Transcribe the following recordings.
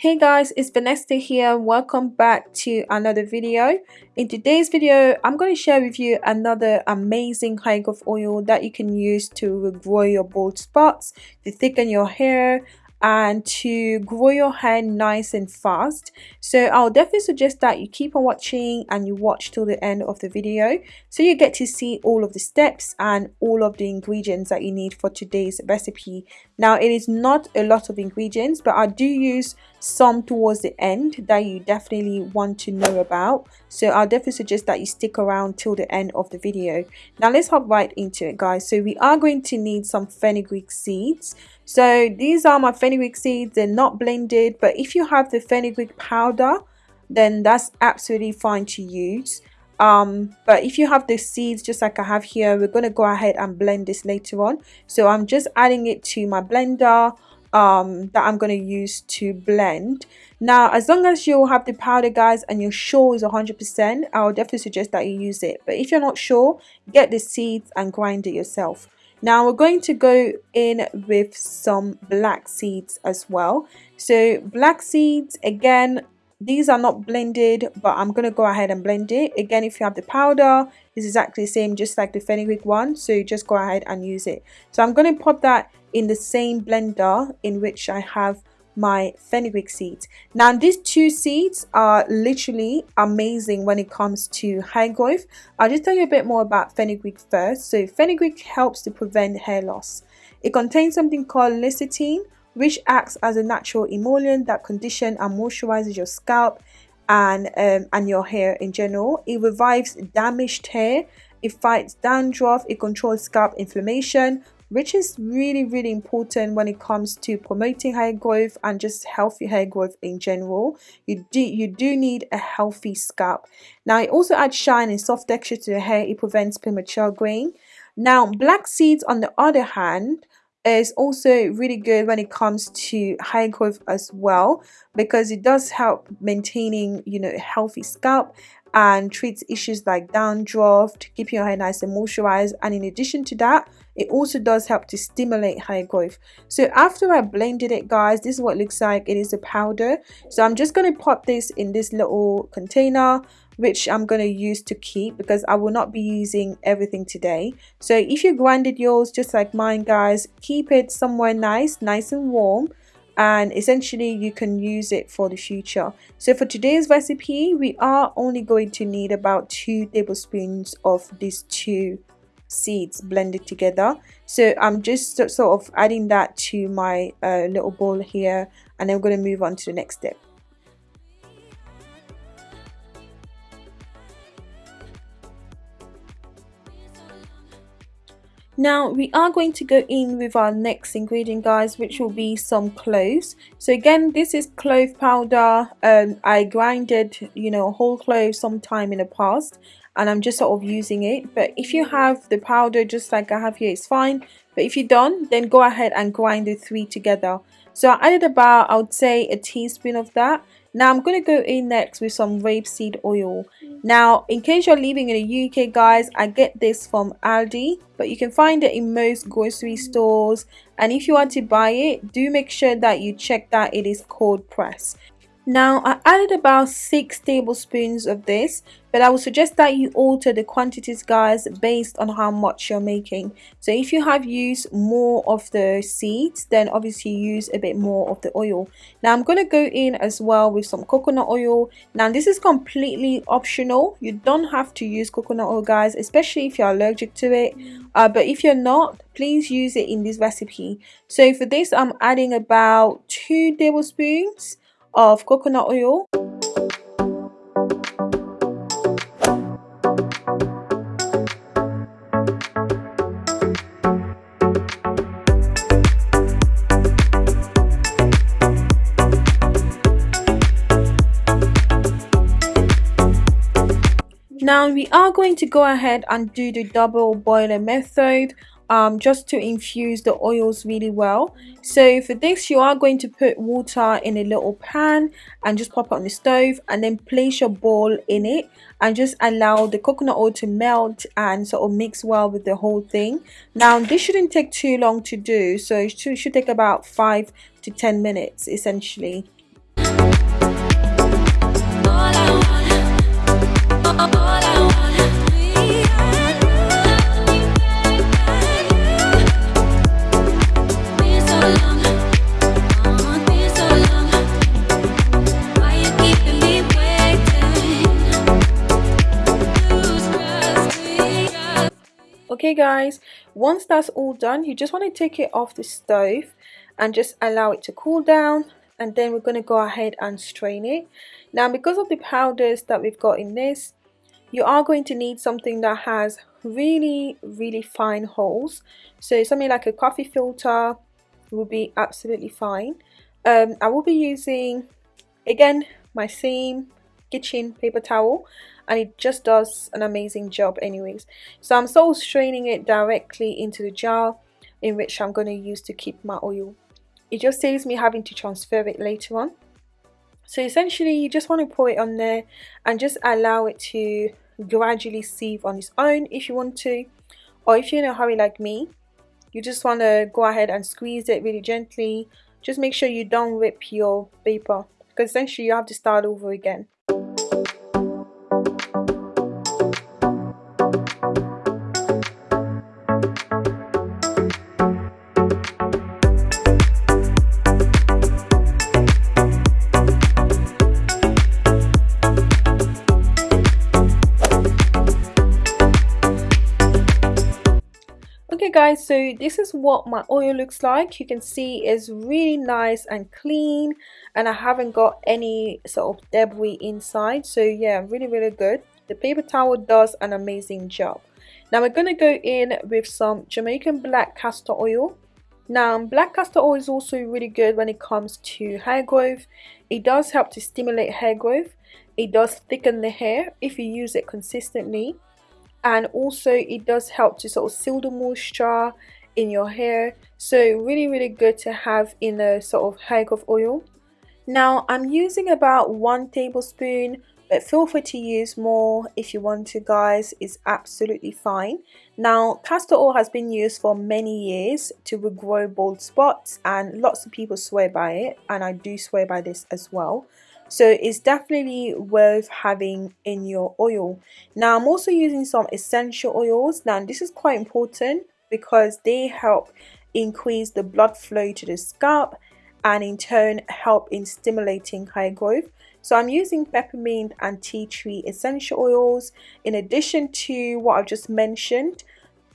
Hey guys, it's Vanessa here. Welcome back to another video. In today's video, I'm going to share with you another amazing hair of oil that you can use to regrow your bald spots, to thicken your hair, and to grow your hair nice and fast. So i'll definitely suggest that you keep on watching and you watch till the end of the video so you get to see all of the steps and all of the ingredients that you need for today's recipe. Now it is not a lot of ingredients but i do use some towards the end that you definitely want to know about. So i'll definitely suggest that you stick around till the end of the video. Now let's hop right into it guys. So we are going to need some fenugreek seeds so these are my fenugreek seeds. They're not blended but if you have the fenugreek powder then that's absolutely fine to use. Um but if you have the seeds just like i have here we're going to go ahead and blend this later on. So i'm just adding it to my blender um that i'm going to use to blend. Now as long as you have the powder guys and you're sure is 100 percent i'll definitely suggest that you use it. But if you're not sure get the seeds and grind it yourself now we're going to go in with some black seeds as well. So black seeds again these are not blended but i'm going to go ahead and blend it. Again if you have the powder it's exactly the same just like the fenugreek one so just go ahead and use it. So i'm going to pop that in the same blender in which i have my fenugreek seeds. Now these two seeds are literally amazing when it comes to hair growth. I'll just tell you a bit more about fenugreek first. So fenugreek helps to prevent hair loss. It contains something called lecithin which acts as a natural emollient that condition and moisturizes your scalp and um, and your hair in general. It revives damaged hair, it fights dandruff, it controls scalp inflammation, which is really really important when it comes to promoting hair growth and just healthy hair growth in general. You do you do need a healthy scalp. Now it also adds shine and soft texture to the hair. It prevents premature graying now black seeds on the other hand is also really good when it comes to hair growth as well because it does help maintaining you know healthy scalp and treats issues like dandruff to keep your hair nice and moisturized. And in addition to that it also does help to stimulate hair growth. So after i blended it guys this is what looks like. It is a powder. So i'm just going to pop this in this little container which I'm going to use to keep because I will not be using everything today. So if you grinded yours just like mine guys, keep it somewhere nice, nice and warm and essentially you can use it for the future. So for today's recipe, we are only going to need about two tablespoons of these two seeds blended together so i'm just sort of adding that to my uh, little bowl here and i'm going to move on to the next step Now we are going to go in with our next ingredient guys which will be some cloves. So again this is clove powder. Um, I grinded you know whole cloves sometime in the past and I'm just sort of using it but if you have the powder just like I have here it's fine but if you don't then go ahead and grind the three together. So I added about I would say a teaspoon of that now I'm going to go in next with some rapeseed oil. Now in case you're living in the UK guys, I get this from Aldi but you can find it in most grocery stores and if you want to buy it, do make sure that you check that it is cold press. Now I added about 6 tablespoons of this but I would suggest that you alter the quantities guys based on how much you're making. So if you have used more of the seeds then obviously use a bit more of the oil. Now I'm going to go in as well with some coconut oil. Now this is completely optional. You don't have to use coconut oil guys especially if you're allergic to it. Uh, but if you're not please use it in this recipe. So for this I'm adding about 2 tablespoons of coconut oil. Now we are going to go ahead and do the double boiler method um, just to infuse the oils really well. So for this you are going to put water in a little pan and just pop it on the stove and then place your bowl in it and just allow the coconut oil to melt and sort of mix well with the whole thing. Now this shouldn't take too long to do so it should, take about 5 to 10 minutes essentially. Okay guys once that's all done you just want to take it off the stove and just allow it to cool down and then we're going to go ahead and strain it. Now because of the powders that we've got in this you are going to need something that has really really fine holes. So something like a coffee filter will be absolutely fine. Um, I will be using again my same kitchen paper towel and it just does an amazing job anyways. So I'm so straining it directly into the jar in which I'm going to use to keep my oil. It just saves me having to transfer it later on. So essentially you just want to pour it on there and just allow it to gradually sieve on its own if you want to. Or if you're in a hurry like me you just want to go ahead and squeeze it really gently. Just make sure you don't rip your paper because essentially you have to start over again okay guys so this is what my oil looks like. You can see it's really nice and clean and I haven't got any sort of debris inside. So yeah really really good. The paper towel does an amazing job. Now we're going to go in with some Jamaican black castor oil. Now black castor oil is also really good when it comes to hair growth. It does help to stimulate hair growth. It does thicken the hair if you use it consistently and also it does help to sort of seal the moisture in your hair. So really really good to have in a sort of hair growth oil. Now I'm using about one tablespoon but feel free to use more if you want to guys. It's absolutely fine. Now castor oil has been used for many years to regrow bald spots and lots of people swear by it and I do swear by this as well so it's definitely worth having in your oil. Now i'm also using some essential oils. Now this is quite important because they help increase the blood flow to the scalp and in turn help in stimulating hair growth. So i'm using peppermint and tea tree essential oils. In addition to what i've just mentioned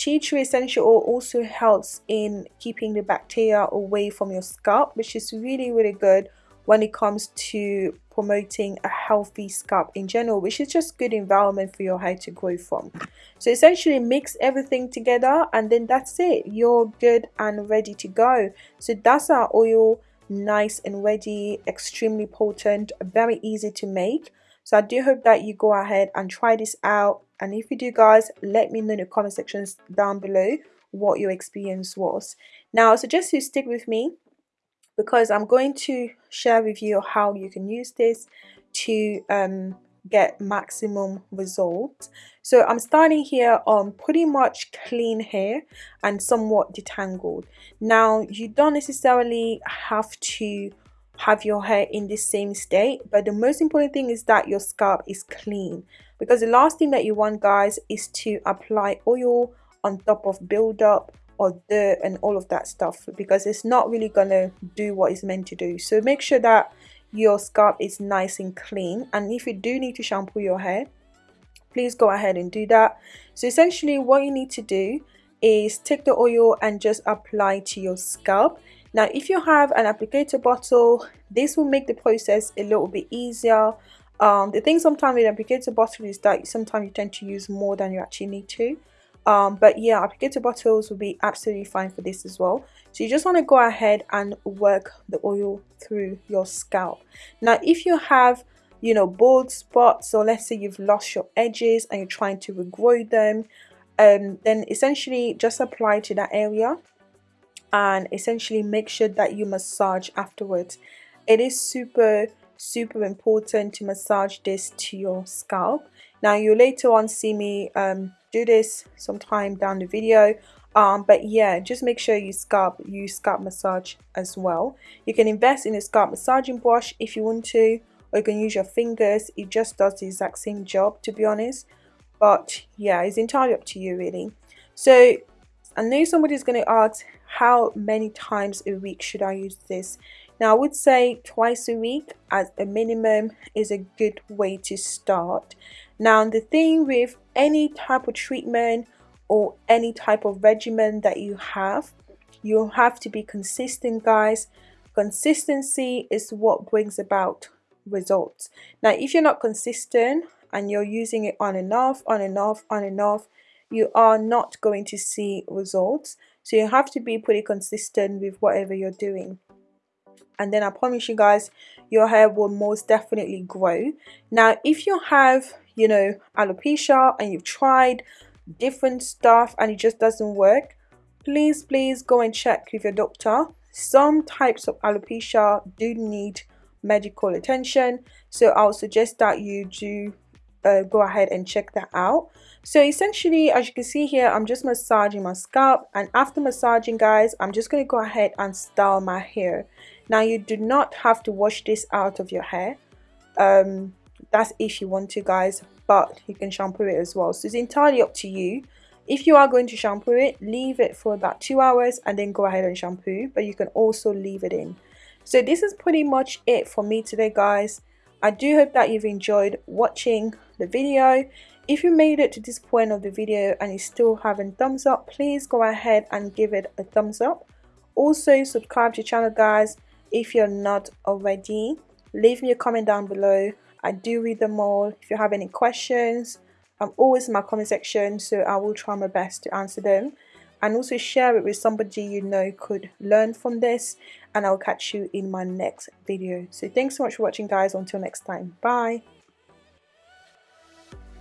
tea tree essential oil also helps in keeping the bacteria away from your scalp which is really really good when it comes to promoting a healthy scalp in general which is just good environment for your hair to grow from. So essentially mix everything together and then that's it. You're good and ready to go. So that's our oil nice and ready extremely potent very easy to make. So i do hope that you go ahead and try this out. And if you do guys let me know in the comment sections down below what your experience was. Now I suggest you stick with me because I'm going to share with you how you can use this to um, get maximum results. So I'm starting here on pretty much clean hair and somewhat detangled. Now you don't necessarily have to have your hair in the same state but the most important thing is that your scalp is clean because the last thing that you want guys is to apply oil on top of buildup or dirt and all of that stuff because it's not really gonna do what it's meant to do. So make sure that your scalp is nice and clean. And if you do need to shampoo your hair please go ahead and do that. So essentially what you need to do is take the oil and just apply to your scalp. Now if you have an applicator bottle this will make the process a little bit easier. Um, the thing sometimes with applicator bottle is that sometimes you tend to use more than you actually need to um, but yeah applicator bottles will be absolutely fine for this as well. So you just want to go ahead and work the oil through your scalp. Now if you have you know bald spots or let's say you've lost your edges and you're trying to regrow them um, then essentially just apply to that area and essentially make sure that you massage afterwards. It is super super important to massage this to your scalp. Now you'll later on see me um, do this sometime down the video. Um, but yeah just make sure you scalp you scalp massage as well. You can invest in a scalp massaging brush if you want to or you can use your fingers. It just does the exact same job to be honest. But yeah it's entirely up to you really. So I know somebody's going to ask how many times a week should I use this now I would say twice a week as a minimum is a good way to start. Now the thing with any type of treatment or any type of regimen that you have you have to be consistent guys. Consistency is what brings about results. Now if you're not consistent and you're using it on and off on and off on and off you are not going to see results. So you have to be pretty consistent with whatever you're doing and then I promise you guys your hair will most definitely grow. Now if you have you know alopecia and you've tried different stuff and it just doesn't work please please go and check with your doctor. Some types of alopecia do need medical attention so I'll suggest that you do uh, go ahead and check that out. So essentially as you can see here I'm just massaging my scalp and after massaging guys I'm just going to go ahead and style my hair now you do not have to wash this out of your hair. Um, that's if you want to guys but you can shampoo it as well. So it's entirely up to you. If you are going to shampoo it leave it for about two hours and then go ahead and shampoo but you can also leave it in. So this is pretty much it for me today guys. I do hope that you've enjoyed watching the video. If you made it to this point of the video and you still haven't thumbs up. Please go ahead and give it a thumbs up. Also subscribe to the channel guys if you're not already leave me a comment down below I do read them all. If you have any questions, I'm always in my comment section, so I will try my best to answer them. And also share it with somebody you know could learn from this. And I'll catch you in my next video. So thanks so much for watching guys. Until next time. Bye.